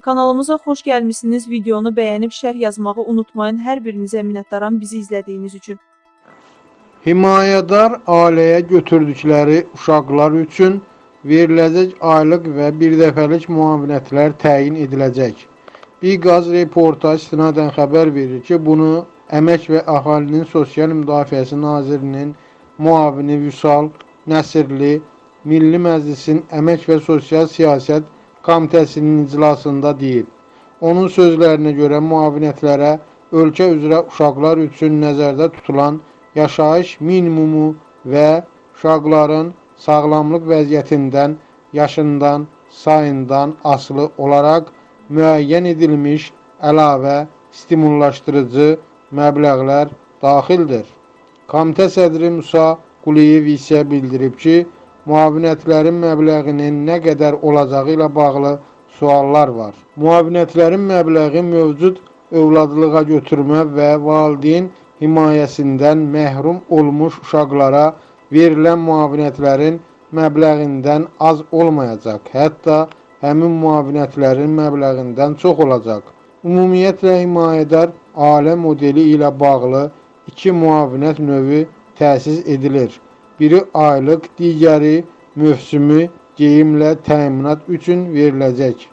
Kanalımıza xoş gəlmisiniz. Videonu bəyənib şərh yazmağı unutmayın. Hər birinizə minnətdaram bizi izlədiyiniz üçün. Himayədar ailəyə götürdükləri uşaqlar üçün veriləcək aylıq və birdəfəlik müavinətlər təyin ediləcək. Biqaz reportaj istinadən xəbər verir ki, bunu Əmək və Əhalinin Sosial Müdafiəsi Nazirinin müavini Vüsal Nəsirli Milli Məclisin Əmək və Sosial Siyasət Komitəsinin iclasında deyib. Onun sözlərinə görə müavinətlərə ölkə üzrə uşaqlar üçün nəzərdə tutulan yaşayış minimumu və uşaqların sağlamlıq vəziyyətindən, yaşından, sayından asılı olaraq müəyyən edilmiş əlavə stimullaşdırıcı məbləğlər daxildir. Komitə sədri Musa Quliyev isə bildirib ki, müavinətlərin məbləğinin nə qədər olacağı ilə bağlı suallar var. Müavinətlərin məbləği mövcud övladlığa götürmə və valideyn himayəsindən məhrum olmuş uşaqlara verilən müavinətlərin məbləğindən az olmayacaq, hətta həmin müavinətlərin məbləğindən çox olacaq. Ümumiyyətlə himayədar ailə modeli ilə bağlı iki müavinət növü təsis edilir. Biri aylıq, digəri mövsümi geyimlə təminat üçün veriləcək.